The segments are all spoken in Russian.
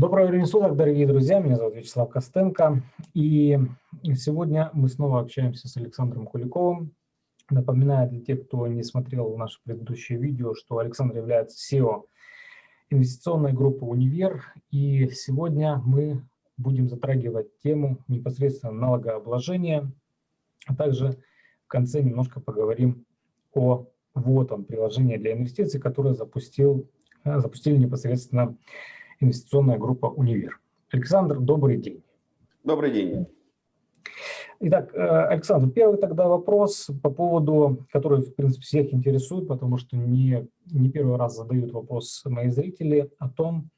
Доброго времени суток, дорогие друзья. Меня зовут Вячеслав Костенко. И сегодня мы снова общаемся с Александром Куликовым. Напоминаю для тех, кто не смотрел наше предыдущее видео, что Александр является SEO инвестиционной группы «Универ». И сегодня мы будем затрагивать тему непосредственно налогообложения, а также в конце немножко поговорим о вот он, приложение для инвестиций, которое запустил, запустили непосредственно инвестиционная группа «Универ». Александр, добрый день. Добрый день. Итак, э, Александр, первый тогда вопрос по поводу, который, в принципе, всех интересует, потому что не, не первый раз задают вопрос мои зрители о том,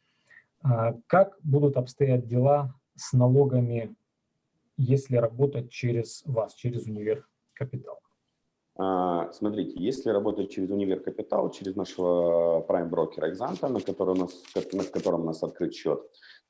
э, как будут обстоять дела с налогами, если работать через вас, через Универ Капитал. А, смотрите, если работать через Универ Капитал, через нашего прайм-брокера Экзанта, на, на котором у нас открыт счет,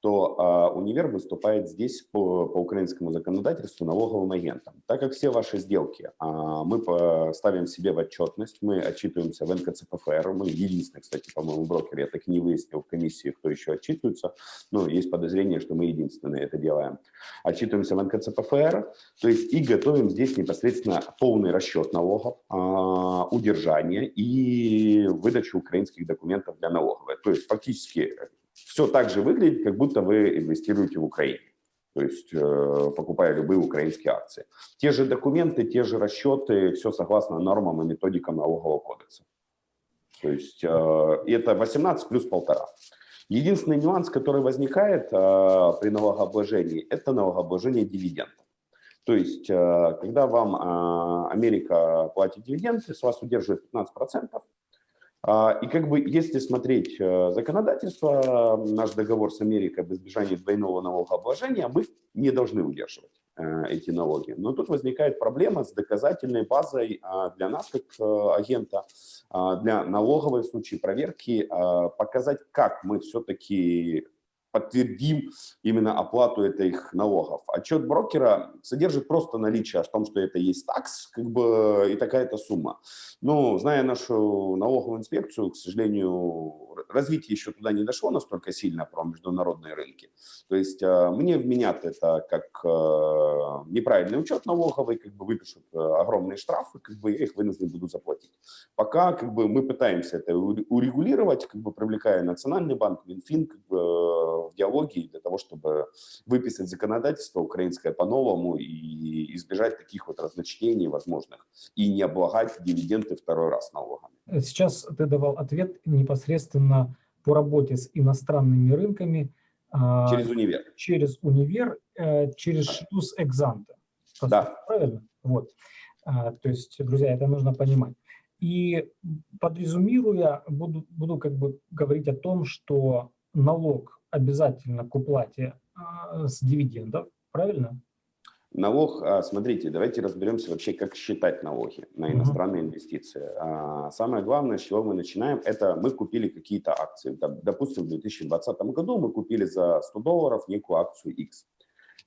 то а, универ выступает здесь по, по украинскому законодательству налоговым агентом. Так как все ваши сделки а, мы ставим себе в отчетность, мы отчитываемся в НКЦПФР, мы единственный, кстати, по-моему, брокер, я так и не выяснил в комиссии, кто еще отчитывается, но есть подозрение, что мы единственные это делаем. Отчитываемся в НКЦПФР, то есть и готовим здесь непосредственно полный расчет налогов, а, удержание и выдачу украинских документов для налоговой. То есть фактически все так же выглядит, как будто вы инвестируете в Украине. То есть э, покупая любые украинские акции. Те же документы, те же расчеты, все согласно нормам и методикам налогового кодекса. То есть э, это 18 плюс полтора. Единственный нюанс, который возникает э, при налогообложении, это налогообложение дивидендов. То есть, э, когда вам э, Америка платит дивиденды, с вас удерживает 15%, а, и как бы, если смотреть э, законодательство, наш договор с Америкой об избежании двойного налогообложения, мы не должны удерживать эти налоги. Но тут возникает проблема с доказательной базой для нас, как агента, для налоговой в случае проверки, показать, как мы все-таки подтвердим именно оплату этих налогов. Отчет брокера содержит просто наличие о том, что это есть такс, как бы и такая-то сумма. Но зная нашу налоговую инспекцию, к сожалению, развитие еще туда не дошло настолько сильно про международные рынки. То есть э, мне вменят это как э, неправильный учет налоговый, как бы выпишут э, огромные штрафы, как бы я их вынужден буду заплатить. Пока как бы мы пытаемся это урегулировать, как бы привлекая Национальный банк, Минфин как бы, в диалоге для того, чтобы выписать законодательство украинское по-новому и избежать таких вот разночтений возможных и не облагать дивиденды второй раз налогами. Сейчас ты давал ответ непосредственно по работе с иностранными рынками. А, через универ. Через универ, э, через шлюз экзанта. Да. Правильно? Вот. А, то есть, друзья, это нужно понимать. И подрезумируя, буду, буду как бы говорить о том, что налог обязательно к уплате а, с дивидендов, правильно? Налог, а, смотрите, давайте разберемся вообще, как считать налоги на иностранные инвестиции. А, самое главное, с чего мы начинаем, это мы купили какие-то акции. Допустим, в 2020 году мы купили за 100 долларов некую акцию X.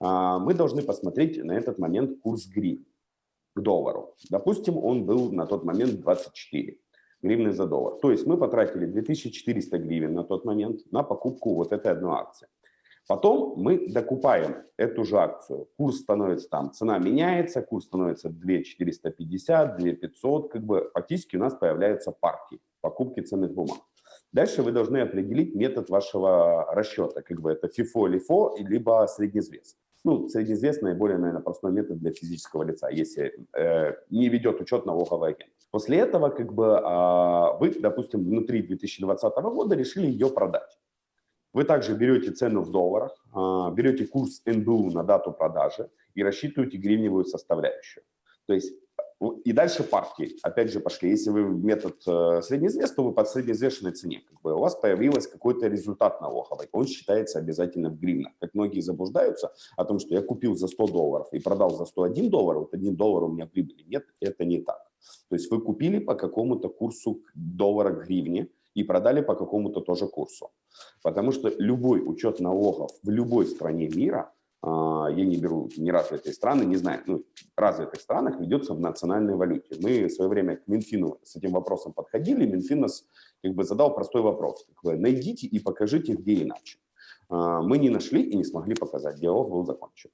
А, мы должны посмотреть на этот момент курс гривен к доллару. Допустим, он был на тот момент 24 гривны за доллар. То есть мы потратили 2400 гривен на тот момент на покупку вот этой одной акции. Потом мы докупаем эту же акцию. Курс становится там, цена меняется, курс становится 2450, 2500. Как бы фактически у нас появляются партии покупки ценных бумаг. Дальше вы должны определить метод вашего расчета. Как бы это FIFO, LIFO, либо среднезвес. Ну, среднезвес наиболее, наверное, простой метод для физического лица, если э, не ведет учет налоговый агент. После этого, как бы, э, вы, допустим, внутри 2020 года решили ее продать. Вы также берете цену в долларах, а, берете курс НБУ на дату продажи и рассчитываете гривневую составляющую. То есть и дальше партии, опять же, пошли. Если вы метод э, среднеизвес, то вы по среднеизвешенной цене. Как бы у вас появился какой-то результат налоговый. Он считается обязательно в гривнах. Как многие заблуждаются о том, что я купил за 100 долларов и продал за 101 доллар, вот 1 доллар у меня прибыли. Нет, это не так. То есть вы купили по какому-то курсу доллара к гривне, и продали по какому-то тоже курсу. Потому что любой учет налогов в любой стране мира, а, я не беру не развитые страны, не знаю, ну, развитых странах ведется в национальной валюте. Мы в свое время к Минфину с этим вопросом подходили, Минфин нас как бы задал простой вопрос. Как найдите и покажите, где иначе. Мы не нашли и не смогли показать, диалог был закончен.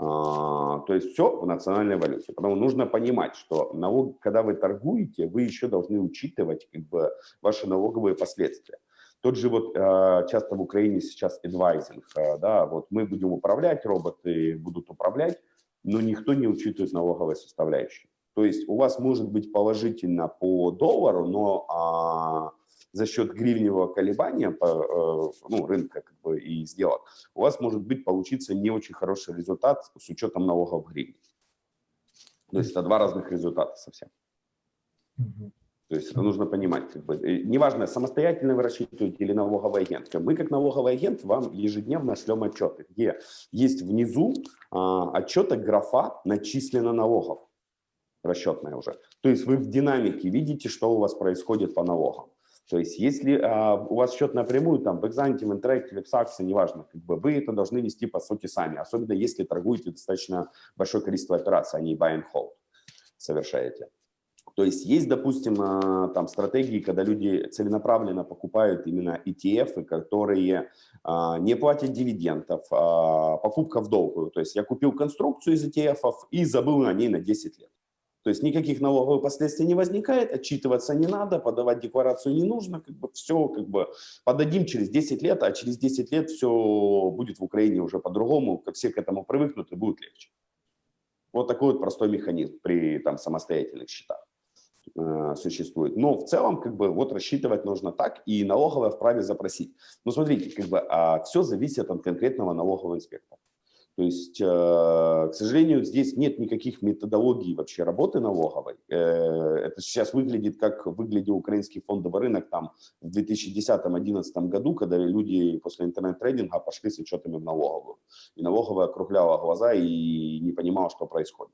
То есть все в национальной валюте. Потому нужно понимать, что налог, когда вы торгуете, вы еще должны учитывать как бы, ваши налоговые последствия. Тот же вот часто в Украине сейчас адвайзинг, да, вот мы будем управлять, роботы будут управлять, но никто не учитывает налоговые составляющие. То есть у вас может быть положительно по доллару, но а, за счет гривневого колебания по, э, ну, рынка как бы, и сделок у вас может быть получиться не очень хороший результат с учетом налогов в гривне. То есть это два разных результата совсем. То есть это нужно понимать. Как бы, неважно, самостоятельно вы рассчитываете или налоговый агент. Мы как налоговый агент вам ежедневно шлем отчеты, где есть внизу а, отчета графа начислено налогов расчетная уже. То есть вы в динамике видите, что у вас происходит по налогам. То есть если а, у вас счет напрямую, там, в Exante, в Interactive, в Saxo, неважно, как бы вы это должны вести по сути сами, особенно если торгуете достаточно большое количество операций, а не buy and hold совершаете. То есть есть, допустим, а, там стратегии, когда люди целенаправленно покупают именно ETF, которые а, не платят дивидендов, а покупка в долгую. То есть я купил конструкцию из ETF и забыл на ней на 10 лет. То есть никаких налоговых последствий не возникает, отчитываться не надо, подавать декларацию не нужно, как бы все как бы подадим через 10 лет, а через 10 лет все будет в Украине уже по-другому, как все к этому привыкнут и будет легче. Вот такой вот простой механизм при там самостоятельных счетах э, существует. Но в целом как бы вот рассчитывать нужно так, и налоговая вправе запросить. Но смотрите, как бы а, все зависит от конкретного налогового инспектора. То есть, э, к сожалению, здесь нет никаких методологий вообще работы налоговой. Э, это сейчас выглядит, как выглядел украинский фондовый рынок там в 2010-2011 году, когда люди после интернет-трейдинга пошли с отчетами в налоговую. И налоговая округляла глаза и не понимала, что происходит.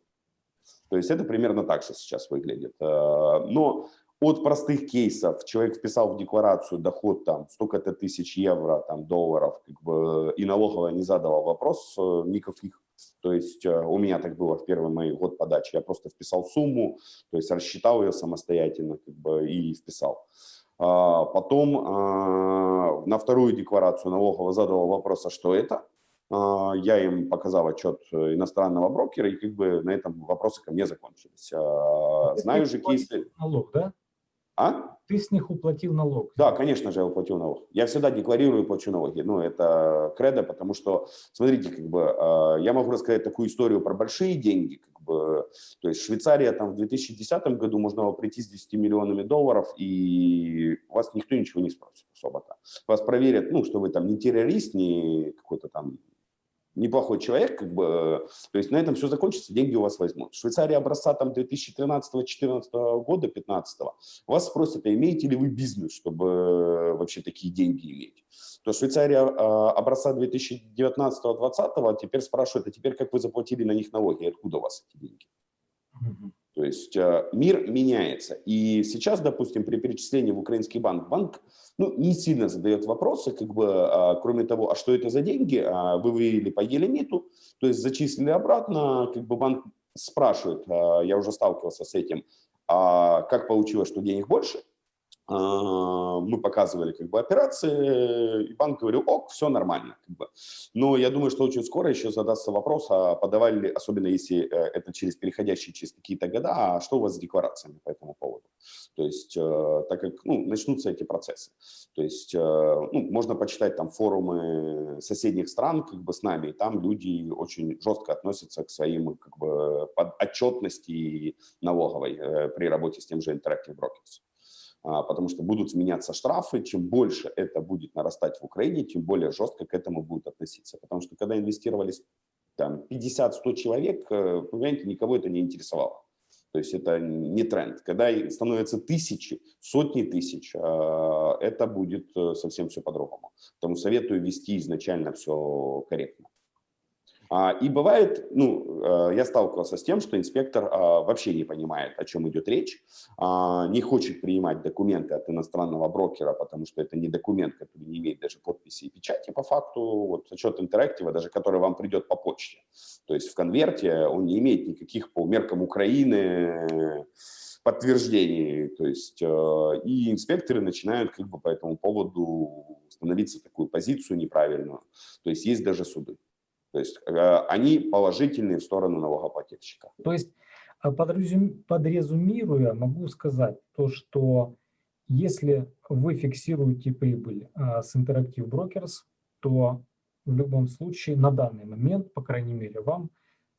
То есть это примерно так же сейчас выглядит. Э, но от простых кейсов человек вписал в декларацию доход там столько-то тысяч евро, там долларов, как бы, и налоговая не задала вопрос э, никаких. То есть э, у меня так было в первый мой год подачи. Я просто вписал сумму, то есть рассчитал ее самостоятельно как бы, и вписал. А потом а, на вторую декларацию налоговая задала вопрос, а что это? А, я им показал отчет иностранного брокера, и как бы на этом вопросы ко мне закончились. Знаю же кейсы... Налог, да? А? Ты с них уплатил налог. Да, конечно же, я уплатил налог. Я всегда декларирую и плачу налоги. Ну, это кредо, потому что, смотрите, как бы, э, я могу рассказать такую историю про большие деньги. Как бы, то есть Швейцария там в 2010 году можно было прийти с 10 миллионами долларов, и вас никто ничего не спросит особо-то. Вас проверят, ну, что вы там не террорист, не какой-то там неплохой человек, как бы, э, то есть на этом все закончится, деньги у вас возьмут. Швейцария образца там 2013-2014 года, 15 вас спросят, а имеете ли вы бизнес, чтобы э, вообще такие деньги иметь. То Швейцария а, образца 2019-2020 теперь спрашивает, а теперь как вы заплатили на них налоги, откуда у вас эти деньги? То есть э, мир меняется. И сейчас, допустим, при перечислении в украинский банк, банк ну, не сильно задает вопросы, как бы, а, кроме того, а что это за деньги, а вы вывели по елемиту, то есть зачислили обратно, как бы банк спрашивает, а, я уже сталкивался с этим, а как получилось, что денег больше, мы показывали как бы операции, и банк говорил, ок, все нормально. Как бы. Но я думаю, что очень скоро еще задастся вопрос, а подавали ли, особенно если э, это через переходящие через какие-то года, а что у вас с декларациями по этому поводу? То есть, э, так как ну, начнутся эти процессы. То есть, э, ну, можно почитать там форумы соседних стран как бы с нами, и там люди очень жестко относятся к своим как бы отчетности налоговой при работе с тем же Interactive Brokers. А, потому что будут сменяться штрафы, чем больше это будет нарастать в Украине, тем более жестко к этому будут относиться. Потому что когда инвестировались там 50-100 человек, э, понимаете, никого это не интересовало. То есть это не тренд. Когда становятся тысячи, сотни тысяч, а, это будет э, совсем все по-другому. Поэтому советую вести изначально все корректно. А, и бывает, ну, э, я сталкивался с тем, что инспектор а, вообще не понимает, о чем идет речь, а, не хочет принимать документы от иностранного брокера, потому что это не документ, который не имеет даже подписи и печати по факту, вот отчет интерактива, даже который вам придет по почте. То есть в конверте он не имеет никаких по меркам Украины подтверждении. То есть, э, и инспекторы начинают как бы по этому поводу становиться такую позицию неправильную. То есть есть даже суды. То есть э, они положительные в сторону налогоплательщика. То есть э, подрезюмируя, могу сказать то, что если вы фиксируете прибыль с Interactive Brokers, то в любом случае на данный момент, по крайней мере, вам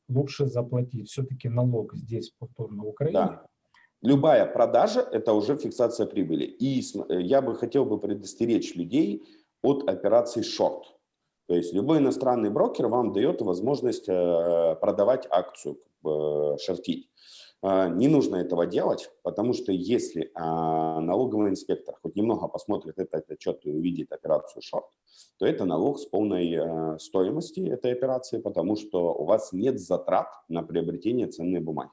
лучше заплатить все-таки налог здесь повторно в Украине, да. Любая продажа – это уже фиксация прибыли. И э, я бы хотел бы предостеречь людей от операций шорт. То есть любой иностранный брокер вам дает возможность э, продавать акцию, шортить. А, не нужно этого делать, потому что если а, налоговый инспектор хоть немного посмотрит этот отчет и увидит операцию шорт, то это налог с полной э, стоимости этой операции, потому что у вас нет затрат на приобретение ценной бумаги.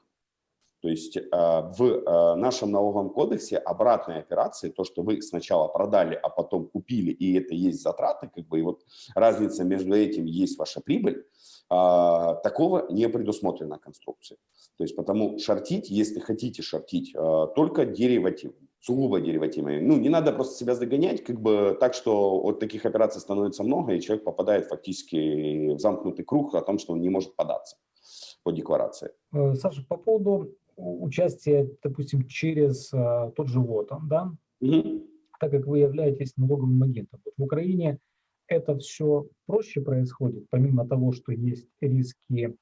То есть а, в а, нашем налоговом кодексе обратная операция, то, что вы сначала продали, а потом купили, и это есть затраты, как бы, и вот разница между этим есть ваша прибыль, а, такого не предусмотрено конструкцией. То есть потому шортить, если хотите шортить, только деривативами сугубо деривативами. Ну, не надо просто себя загонять, как бы так, что вот таких операций становится много, и человек попадает фактически в замкнутый круг о том, что он не может податься по декларации. Э, Саша, по поводу участие, допустим, через а, тот же ВОТАН, да, угу. так как вы являетесь налоговым агентом. Вот в Украине это все проще происходит, помимо того, что есть риски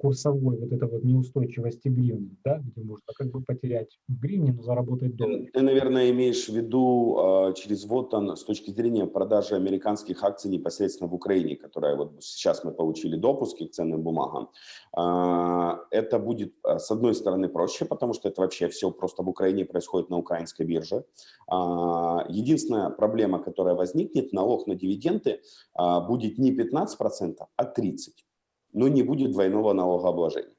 курсовой вот этой вот неустойчивости гривны, да, где можно как бы потерять в гривне, но заработать доллар. Ты, наверное, имеешь в виду э, через вот он с точки зрения продажи американских акций непосредственно в Украине, которая вот сейчас мы получили допуски к ценным бумагам. Э, это будет, с одной стороны, проще, потому что это вообще все просто в Украине происходит на украинской бирже. Единственная проблема, которая возникнет, налог на дивиденды будет не 15%, а 30% но не будет двойного налогообложения.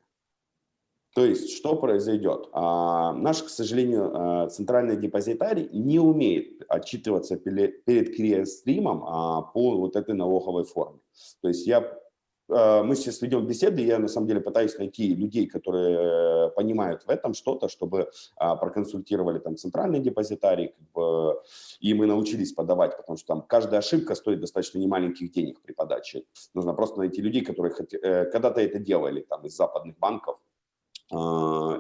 То есть, что произойдет? А, наш, к сожалению, а, центральный депозитарий не умеет отчитываться перед клиент-стримом а, по вот этой налоговой форме. То есть, я мы сейчас ведем беседы, я на самом деле пытаюсь найти людей, которые понимают в этом что-то, чтобы а, проконсультировали там центральный депозитарий, как бы, и мы научились подавать, потому что там каждая ошибка стоит достаточно немаленьких денег при подаче. Нужно просто найти людей, которые э, когда-то это делали там из западных банков,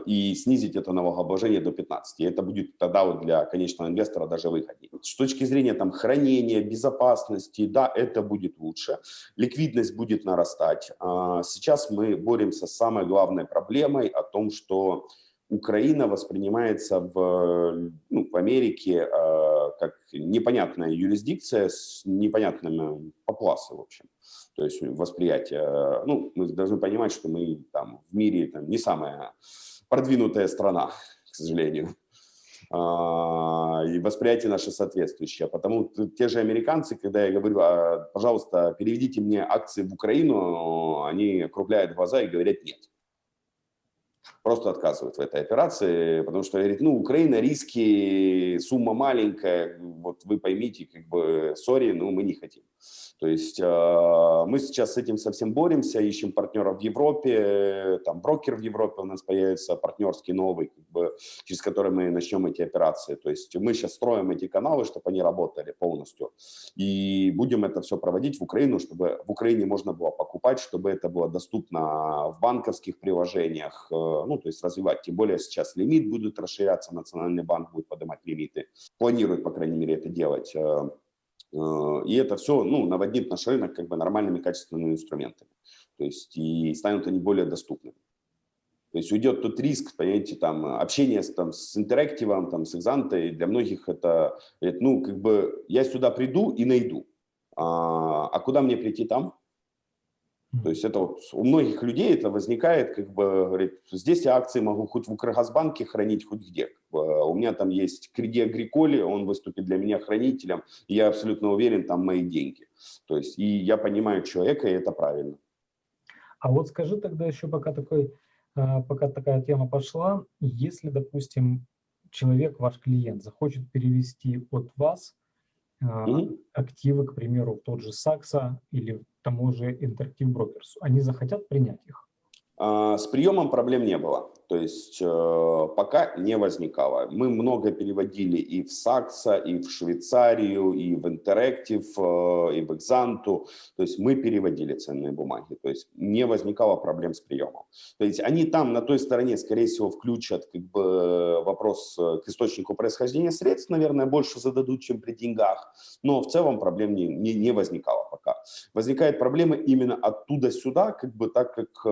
и снизить это налогообложение до 15. И это будет тогда вот для конечного инвестора даже выгоднее. С точки зрения там, хранения, безопасности, да, это будет лучше. Ликвидность будет нарастать. А, сейчас мы боремся с самой главной проблемой о том, что Украина воспринимается в, ну, в Америке э, как непонятная юрисдикция с непонятными попласы, в общем. То есть восприятие, ну, мы должны понимать, что мы там в мире там, не самая продвинутая страна, к сожалению. А, и восприятие наше соответствующее. Потому те же американцы, когда я говорю, а, пожалуйста, переведите мне акции в Украину, они округляют глаза и говорят нет просто отказывают в этой операции, потому что говорит, ну, Украина, риски, сумма маленькая, вот вы поймите, как бы, сори, но мы не хотим. То есть э, мы сейчас с этим совсем боремся, ищем партнеров в Европе, там брокер в Европе у нас появится, партнерский новый, как бы, через который мы начнем эти операции. То есть мы сейчас строим эти каналы, чтобы они работали полностью. И будем это все проводить в Украину, чтобы в Украине можно было покупать, чтобы это было доступно в банковских приложениях, э, ну, то есть развивать. Тем более сейчас лимит будет расширяться, Национальный банк будет поднимать лимиты. Планирует, по крайней мере, это делать. Э, и это все ну, наводнит наш рынок как бы нормальными качественными инструментами. То есть и станут они более доступными. То есть уйдет тот риск, понимаете, там, общение там, с интерактивом, там, с экзантой, для многих это, ну, как бы, я сюда приду и найду. А, а куда мне прийти там? То есть это вот у многих людей это возникает, как бы, говорит, здесь я акции могу хоть в Укргазбанке хранить, хоть где. У меня там есть кредит Агриколи, он выступит для меня хранителем, и я абсолютно уверен, там мои деньги. То есть и я понимаю человека, и это правильно. А вот скажи тогда еще, пока, такой, а, пока такая тема пошла, если, допустим, человек, ваш клиент, захочет перевести от вас mm активы, к примеру, в тот же Сакса или тому же Interactive Brokers, они захотят принять их? А, с приемом проблем не было. То есть э, пока не возникало. Мы много переводили и в Сакса, и в Швейцарию, и в Interactive, э, и в Exantu. То есть мы переводили ценные бумаги. То есть не возникало проблем с приемом. То есть они там на той стороне, скорее всего, включат как бы, вопрос э, к источнику происхождения средств, наверное, больше зададут, чем при деньгах. Но в целом проблем не, не, не возникало пока. Возникает проблема именно оттуда сюда, как бы так как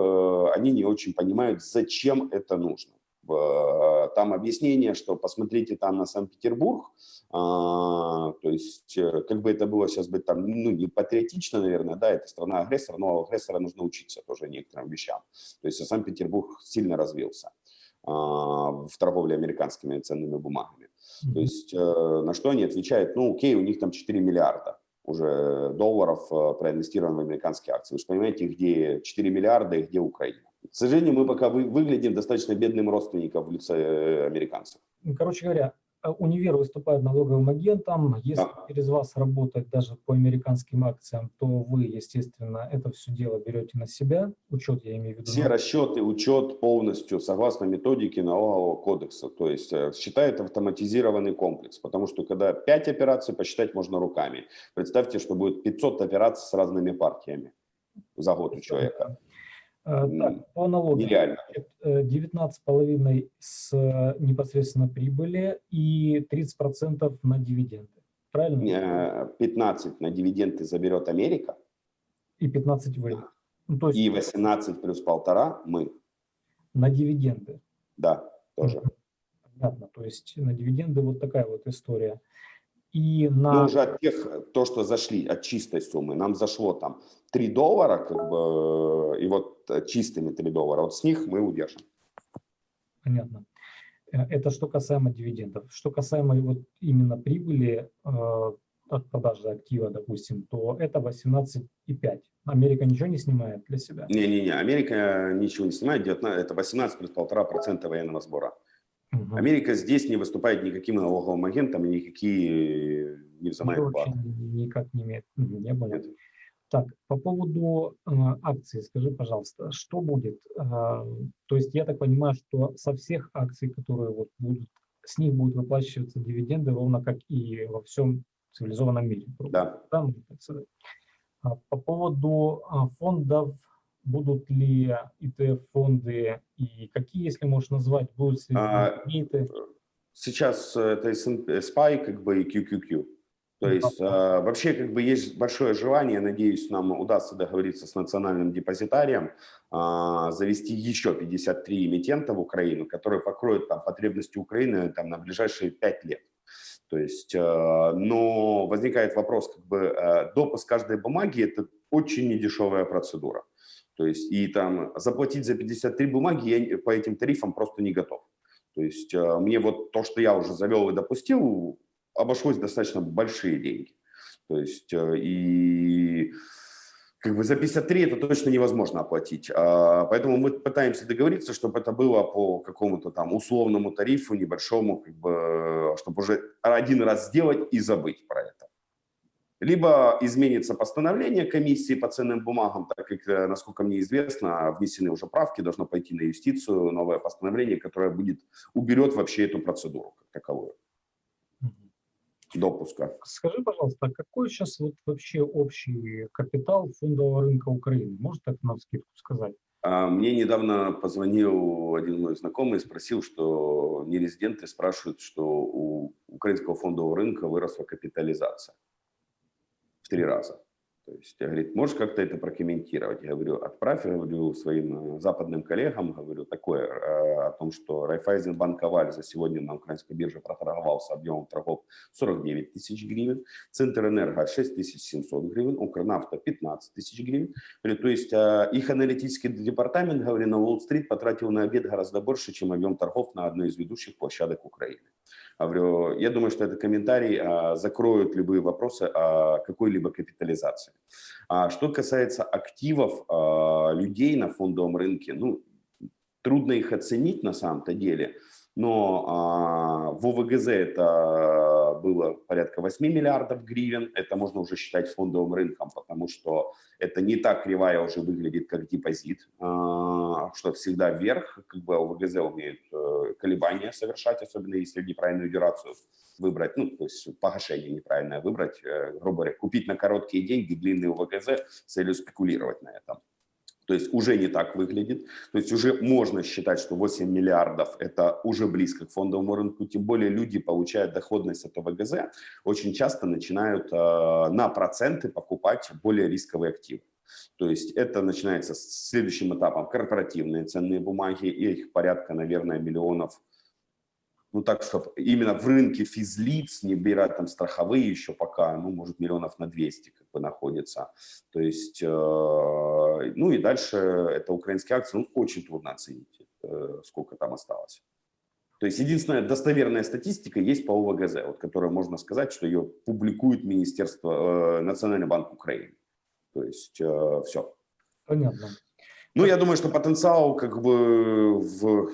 они не очень понимают, зачем это это нужно. Э, там объяснение, что посмотрите там на Санкт-Петербург, а, то есть э, как бы это было сейчас быть там, ну не патриотично, наверное, да, это страна-агрессор, но агрессора нужно учиться тоже некоторым вещам. То есть Санкт-Петербург сильно развился а, в торговле американскими ценными бумагами. То есть э, на что они отвечают, ну окей, у них там 4 миллиарда уже долларов проинвестировано в американские акции. Вы же понимаете, где 4 миллиарда и где Украина. К сожалению, мы пока вы, выглядим достаточно бедным родственником в лице э, американцев. Короче говоря, э, универ выступает налоговым агентом. Если да. через вас работать даже по американским акциям, то вы, естественно, это все дело берете на себя. Учет, я имею в виду. Все расчеты, учет полностью согласно методике налогового кодекса. То есть э, считает автоматизированный комплекс. Потому что когда 5 операций, посчитать можно руками. Представьте, что будет 500 операций с разными партиями за год у человека. Э, так, по налогам. Нереально. 19,5 э, с э, непосредственно прибыли и 30% на дивиденды. Правильно? 15 на дивиденды заберет Америка. И 15 вы. Ну, то есть... И 18 плюс полтора мы. На дивиденды. Да, тоже. Понятно. То есть на дивиденды вот такая вот история. И на... Но уже от тех, то, что зашли, от чистой суммы, нам зашло там 3 доллара, как бы, и вот чистыми 3 доллара, вот с них мы удержим. Понятно. Э, это что касаемо дивидендов. Что касаемо вот именно прибыли э, от продажи актива, допустим, то это 18,5. Америка ничего не снимает для себя? Не-не-не, Америка ничего не снимает, 19, это 18 плюс 1,5% военного сбора. Угу. Америка здесь не выступает никаким налоговым агентом никакие не взимает платы. Никак не имеет, не. Нет. Так, по поводу э, акций, скажи, пожалуйста, что будет? Э, то есть я так понимаю, что со всех акций, которые вот будут, с них будут выплачиваться дивиденды, ровно как и во всем цивилизованном мире. Да. да а, по поводу а, фондов будут ли ETF-фонды и какие, если можешь назвать, будут ли а, Сейчас это SPY как бы и QQQ. То есть а, вообще как бы есть большое желание, надеюсь, нам удастся договориться с национальным депозитарием, а, завести еще 53 эмитента в Украину, которые покроют там, потребности Украины там, на ближайшие 5 лет. То есть, а, но возникает вопрос, как бы допуск каждой бумаги – это очень недешевая процедура. То есть и там заплатить за 53 бумаги я по этим тарифам просто не готов. То есть мне вот то, что я уже завел и допустил, обошлось достаточно большие деньги. То есть э, и как бы за 53 это точно невозможно оплатить. А, поэтому мы пытаемся договориться, чтобы это было по какому-то там условному тарифу небольшому, как бы, чтобы уже один раз сделать и забыть про это. Либо изменится постановление комиссии по ценным бумагам, так как, э, насколько мне известно, внесены уже правки, должно пойти на юстицию новое постановление, которое будет, уберет вообще эту процедуру как таковую допуска. Скажи, пожалуйста, а какой сейчас вот вообще общий капитал фондового рынка Украины? Может это на скидку сказать? А, мне недавно позвонил один мой знакомый и спросил, что нерезиденты спрашивают, что у украинского фондового рынка выросла капитализация три раза. То есть, говорит, можешь как-то это прокомментировать? Я говорю, отправь, я говорю, своим э, западным коллегам, говорю, такое, э, о том, что Райфайзенбанк Аваль за сегодня на украинской бирже проторговался объемом торгов 49 тысяч гривен, Центр Энерго 6 700 гривен, Укрнафта 15 тысяч гривен. Говорю, то есть, э, их аналитический департамент, говорю, на Уолл-стрит потратил на обед гораздо больше, чем объем торгов на одной из ведущих площадок Украины. Говорю, я думаю, что этот комментарий закроет любые вопросы о какой-либо капитализации. А что касается активов а, людей на фондовом рынке, ну, трудно их оценить на самом-то деле, но а, в ОВГЗ это было порядка 8 миллиардов гривен, это можно уже считать фондовым рынком, потому что это не так кривая уже выглядит, как депозит, а, что всегда вверх, как бы ОВГЗ умеют э, колебания совершать, особенно если неправильную дюрацию выбрать, ну, то есть погашение неправильное выбрать, э, грубо говоря, купить на короткие деньги длинный ОВГЗ с целью спекулировать на этом. То есть уже не так выглядит. То есть уже можно считать, что 8 миллиардов – это уже близко к фондовому рынку. Тем более люди получают доходность от ОВГЗ, очень часто начинают э, на проценты покупать более рисковые активы. То есть это начинается с следующим этапом корпоративные ценные бумаги, их порядка, наверное, миллионов ну так, чтобы именно в рынке физлиц, не беря там страховые еще пока, ну, может, миллионов на 200 как бы находится. То есть, э, ну и дальше это украинские акции, ну, очень трудно оценить, э, сколько там осталось. То есть единственная достоверная статистика есть по ОВГЗ, вот, которая можно сказать, что ее публикует Министерство, э, Национальный банк Украины. То есть э, все. Понятно. Ну, я думаю, что потенциал как бы в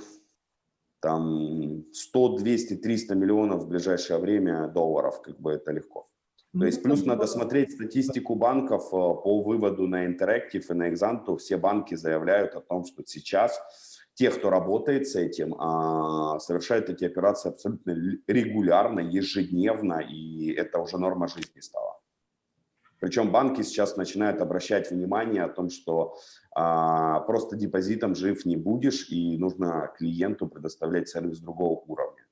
там 100, 200, 300 миллионов в ближайшее время долларов, как бы это легко. То есть плюс надо смотреть статистику банков э, по выводу на Interactive и на Exanto. Все банки заявляют о том, что сейчас те, кто работает с этим, а, совершают эти операции абсолютно регулярно, ежедневно, и это уже норма жизни стала. Причем банки сейчас начинают обращать внимание о том, что а, просто депозитом жив не будешь, и нужно клиенту предоставлять сервис другого уровня.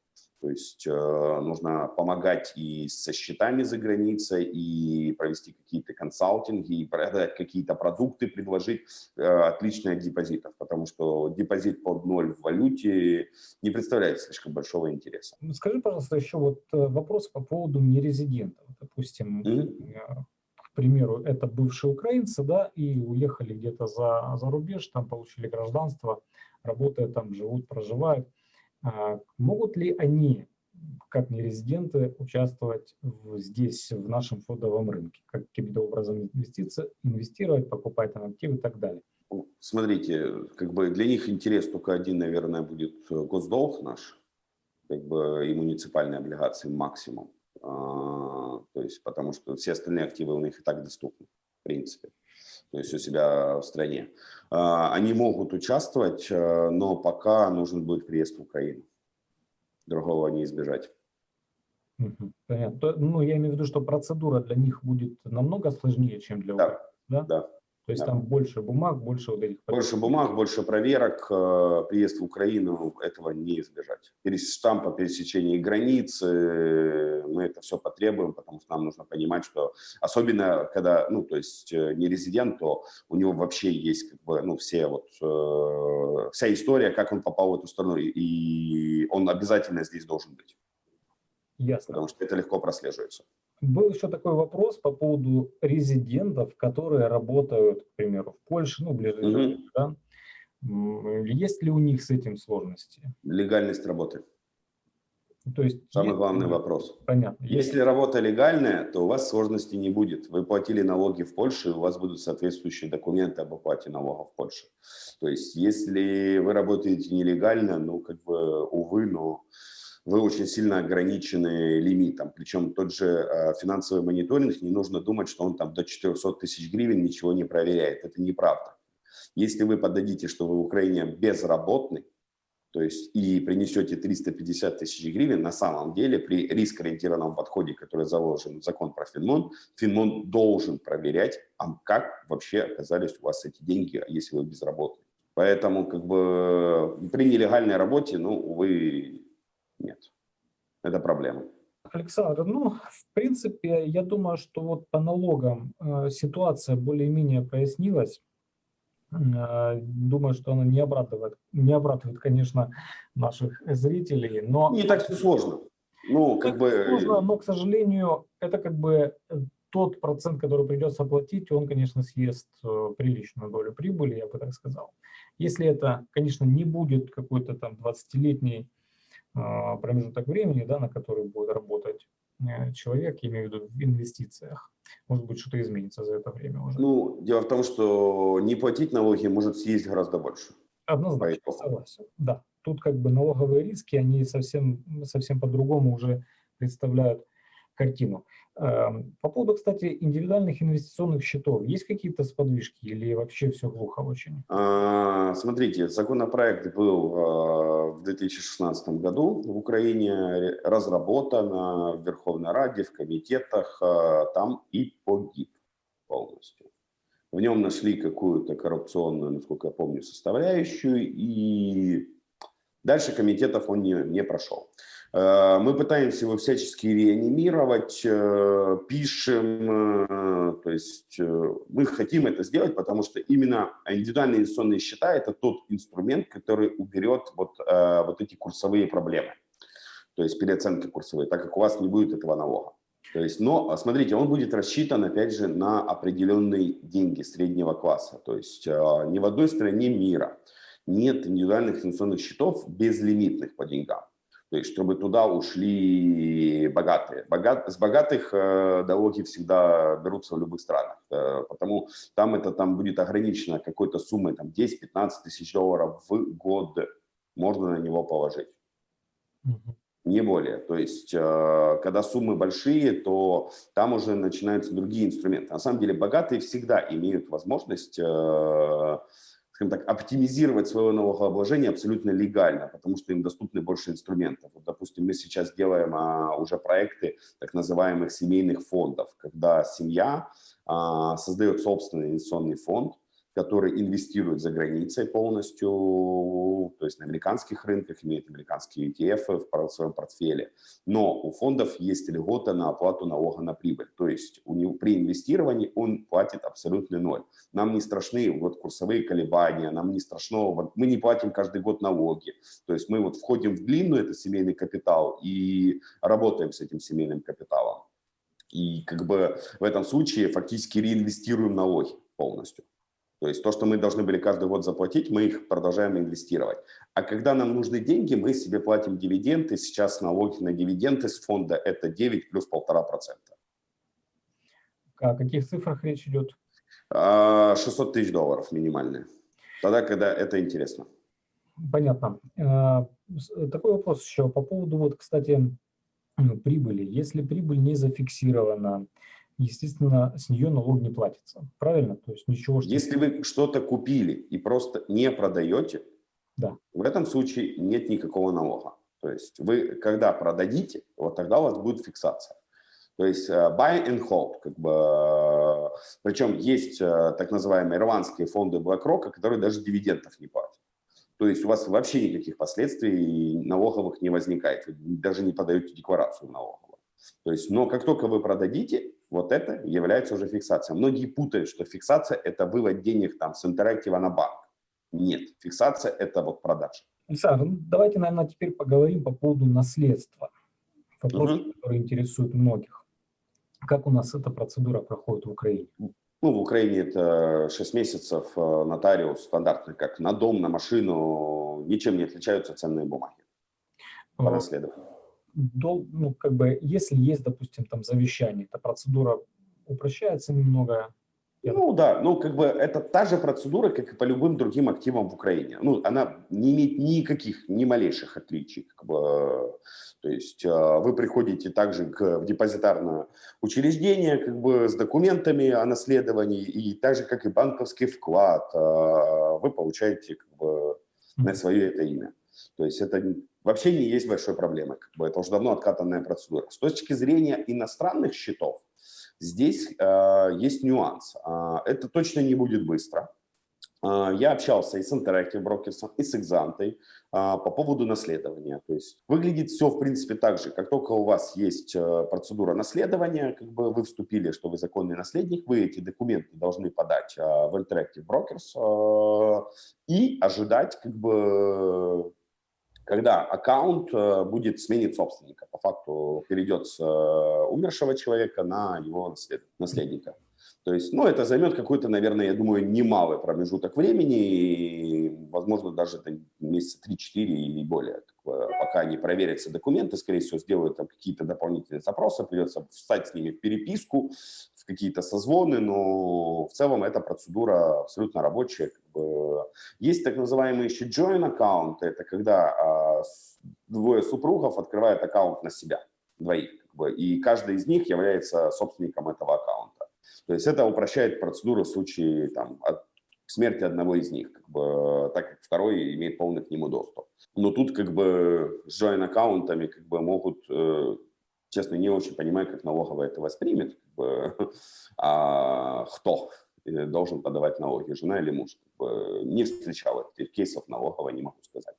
То есть э, нужно помогать и со счетами за границей, и провести какие-то консалтинги, и продать какие-то продукты, предложить э, отличные от депозитов, потому что депозит под ноль в валюте не представляет слишком большого интереса. Скажи, пожалуйста, еще вот э, вопрос по поводу нерезидентов. Допустим, mm -hmm примеру, это бывшие украинцы, да, и уехали где-то за, за рубеж, там получили гражданство, работают там, живут, проживают. А, могут ли они, как нерезиденты, участвовать в, здесь, в нашем фондовом рынке? Каким-то образом инвестировать, покупать там активы и так далее? Смотрите, как бы для них интерес только один, наверное, будет э, госдолг наш, как бы и муниципальные облигации максимум. А, то есть, потому что все остальные активы у них и так доступны, в принципе, то есть у себя в стране. А, они могут участвовать, а, но пока нужен будет приезд в Украину. Другого не избежать. Понятно. Ну, я имею в виду, что процедура для них будет намного сложнее, чем для да. Да? да. То есть да. там больше бумаг, больше вот этих... Больше бумаг, больше проверок. Э, приезд в Украину, этого не избежать. Штампа пересечения границ, мы это все потребуем, потому что нам нужно понимать, что особенно когда, ну, то есть э, не резидент, то у него вообще есть как бы, ну, все вот, э, вся история, как он попал в эту страну, и он обязательно здесь должен быть. Ясно. Потому что это легко прослеживается. Был еще такой вопрос по поводу резидентов, которые работают, к примеру, в Польше, ну, ближе, -hmm. да? Есть ли у них с этим сложности? Легальность работы. То есть, Самый есть, главный вопрос. Понятно. Если работа легальная, то у вас сложностей не будет. Вы платили налоги в Польше, у вас будут соответствующие документы об оплате налогов в Польше. То есть, если вы работаете нелегально, ну, как бы, увы, но вы очень сильно ограничены лимитом. Причем тот же э, финансовый мониторинг, не нужно думать, что он там до 400 тысяч гривен ничего не проверяет. Это неправда. Если вы подадите, что вы в Украине безработный, то есть и принесете 350 тысяч гривен, на самом деле при рискоориентированном подходе, который заложен в закон про Финмон, Финмон должен проверять, а как вообще оказались у вас эти деньги, если вы безработный. Поэтому как бы при нелегальной работе, ну, увы, нет. Это проблема. Александр, ну, в принципе, я думаю, что вот по налогам э, ситуация более-менее прояснилась. Э, думаю, что она не обрадует, не обрадует, конечно, наших зрителей, но... Не так все сложно. Ну, как бы... Сложно, но, к сожалению, это как бы э, тот процент, который придется платить, он, конечно, съест приличную долю прибыли, я бы так сказал. Если это, конечно, не будет какой-то там 20-летний а, промежуток времени, да, на который будет работать э, человек, я имею в виду в инвестициях. Может быть, что-то изменится за это время уже. Ну, дело в том, что не платить налоги может съесть гораздо больше. Однозначно, согласен, да. тут как бы налоговые риски, они совсем, совсем по-другому уже представляют картину. Эм, по поводу, кстати, индивидуальных инвестиционных счетов, есть какие-то сподвижки или вообще все глухо очень? А, смотрите, законопроект был а, в 2016 году в Украине разработан в Верховной Раде, в комитетах, а, там и погиб полностью. В нем нашли какую-то коррупционную, насколько я помню, составляющую, и дальше комитетов он не, не прошел. Э, мы пытаемся его всячески реанимировать, э, пишем, э, то есть мы хотим это сделать, потому что именно индивидуальные инвестиционные счета – это тот инструмент, который уберет вот, вот эти курсовые проблемы, то есть переоценки курсовые, так как у вас не будет этого налога. То есть, но смотрите, он будет рассчитан, опять же, на определенные деньги среднего класса. То есть ни в одной стране мира нет индивидуальных инвестиционных счетов безлимитных по деньгам. То есть, чтобы туда ушли богатые. Богат, с богатых э, налоги всегда берутся в любых странах, э, потому там это там будет ограничено какой-то суммой, там 10-15 тысяч долларов в год можно на него положить. Угу. Не более. То есть, э, когда суммы большие, то там уже начинаются другие инструменты. На самом деле, богатые всегда имеют возможность э, скажем так, оптимизировать свое налогообложение абсолютно легально, потому что им доступны больше инструментов. Вот, допустим, мы сейчас делаем а, уже проекты так называемых семейных фондов, когда семья а, создает собственный инвестиционный фонд, который инвестирует за границей полностью, то есть на американских рынках, имеет американские ETF в своем портфеле. Но у фондов есть льгота на оплату налога на прибыль. То есть у него, при инвестировании он платит абсолютный ноль. Нам не страшны вот курсовые колебания, нам не страшно, вот мы не платим каждый год налоги. То есть мы вот входим в длинную, это семейный капитал, и работаем с этим семейным капиталом. И как бы в этом случае фактически реинвестируем налоги полностью. То есть то, что мы должны были каждый год заплатить, мы их продолжаем инвестировать. А когда нам нужны деньги, мы себе платим дивиденды. Сейчас налоги на дивиденды с фонда – это 9 плюс 1,5%. О каких цифрах речь идет? 600 а, тысяч долларов минимальные. Тогда, когда это интересно. Понятно. А, такой вопрос еще по поводу, вот, кстати, прибыли. Если прибыль не зафиксирована, естественно, с нее налог не платится. Правильно? То есть ничего... Что... Если вы что-то купили и просто не продаете, да. в этом случае нет никакого налога. То есть вы, когда продадите, вот тогда у вас будет фиксация. То есть э, buy and hold, как бы, э, причем есть э, так называемые ирландские фонды BlackRock, которые даже дивидендов не платят. То есть у вас вообще никаких последствий налоговых не возникает, вы даже не подаете декларацию налоговую. То есть, но как только вы продадите, вот это является уже фиксацией. Многие путают, что фиксация – это вывод денег там с интерактива на банк. Нет, фиксация – это вот продажа. Александр, ну, давайте, наверное, теперь поговорим по поводу наследства. Вопрос, угу. который интересует многих. Как у нас эта процедура проходит в Украине? Ну, в Украине это 6 месяцев э, нотариус стандартный, как на дом, на машину, ничем не отличаются ценные бумаги по наследованию дол, ну, как бы, если есть, допустим, там завещание, эта процедура упрощается немного. Ну да, ну как бы это та же процедура, как и по любым другим активам в Украине. Ну, она не имеет никаких, ни малейших отличий. Как бы, то есть а, вы приходите также к, в депозитарное учреждение как бы, с документами о наследовании, и так же, как и банковский вклад, а, вы получаете как бы, на свое это имя. То есть это вообще не есть большой проблемой. Как бы это уже давно откатанная процедура. С точки зрения иностранных счетов, здесь э, есть нюанс. Э, это точно не будет быстро. Э, я общался и с Interactive Brokers, и с Exante э, по поводу наследования. То есть выглядит все, в принципе, так же. Как только у вас есть э, процедура наследования, как бы вы вступили, что вы законный наследник, вы эти документы должны подать э, в Interactive Brokers э, и ожидать как бы когда аккаунт э, будет сменить собственника, по факту перейдет с э, умершего человека на его наследника. То есть, ну, это займет какой-то, наверное, я думаю, немалый промежуток времени, и, возможно, даже это месяца 3-4 или более, пока не проверятся документы, скорее всего, сделают там какие-то дополнительные запросы, придется встать с ними в переписку, какие-то созвоны, но в целом эта процедура абсолютно рабочая. Как бы. Есть так называемые еще join аккаунты, это когда а, двое супругов открывают аккаунт на себя, двоих, как бы, и каждый из них является собственником этого аккаунта. То есть это упрощает процедуру в случае там, от смерти одного из них, как бы, так как второй имеет полный к нему доступ. Но тут как бы с join аккаунтами как бы могут э, честно, не очень понимаю, как налоговая это воспримет. Как бы, а кто э, должен подавать налоги, жена или муж. Как бы, не встречал этих кейсов налоговой, не могу сказать.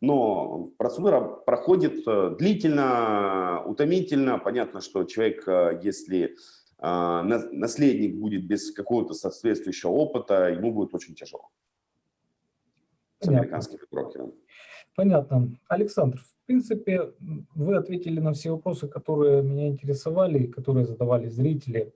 Но процедура проходит э, длительно, утомительно. Понятно, что человек, э, если наследник будет без какого-то соответствующего опыта, ему будет очень тяжело. С американскими брокерами. Понятно. Александр, в принципе, вы ответили на все вопросы, которые меня интересовали, которые задавали зрители.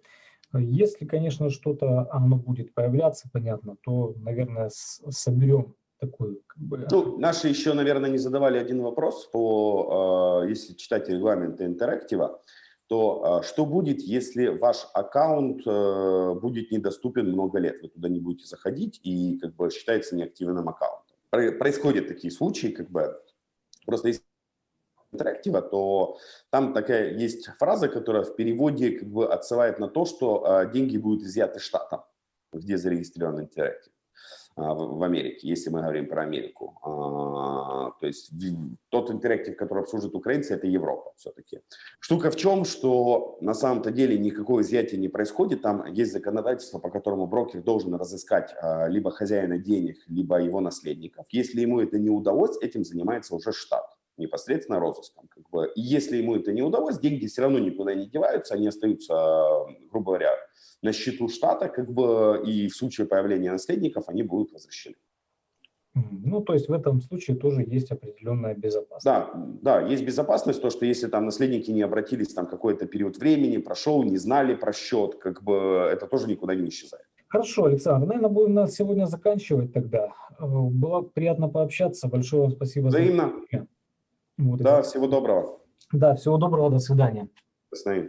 Если, конечно, что-то оно будет появляться, понятно, то, наверное, соберем такую... Как бы... Ну, наши еще, наверное, не задавали один вопрос по, э, если читать регламенты интерактива, то э, что будет, если ваш аккаунт э, будет недоступен много лет? Вы туда не будете заходить и как бы считается неактивным аккаунтом происходят такие случаи, как бы, просто если интерактива, то там такая есть фраза, которая в переводе как бы отсылает на то, что а, деньги будут изъяты штатом, где зарегистрирован интерактив. А, в Америке, если мы говорим про Америку. А, то есть тот интерактив, который обслуживает украинцы, это Европа все-таки. Штука в чем, что на самом-то деле никакого изъятия не происходит. Там есть законодательство, по которому брокер должен разыскать а, либо хозяина денег, либо его наследников. Если ему это не удалось, этим занимается уже штат непосредственно розыском. Как бы. И если ему это не удалось, деньги все равно никуда не деваются, они остаются, грубо говоря, на счету штата, как бы, и в случае появления наследников они будут возвращены. Ну, то есть в этом случае тоже есть определенная безопасность. Да, да, есть безопасность, то, что если там наследники не обратились там какой-то период времени, прошел, не знали про счет, как бы это тоже никуда не исчезает. Хорошо, Александр, наверное, будем на сегодня заканчивать тогда. Э, было приятно пообщаться. Большое вам спасибо. Взаимно. За... Вот да, это. всего доброго. Да, всего доброго, до свидания. До свидания.